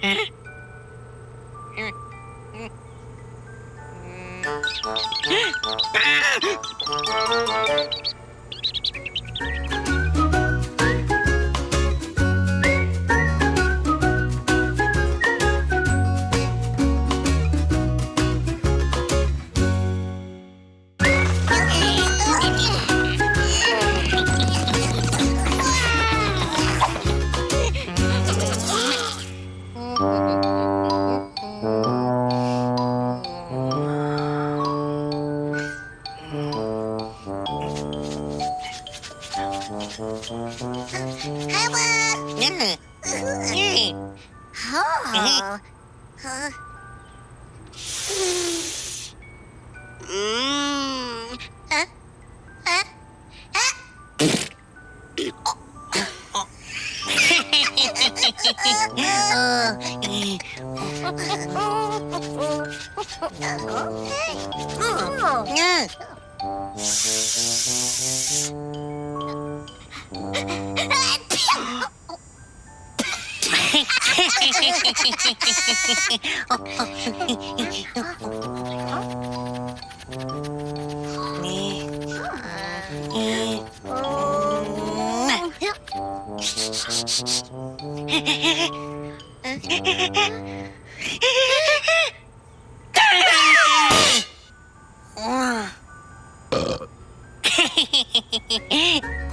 Ah! Huh? Ah! Oh. Mm. Huh? Huh? Hehehehe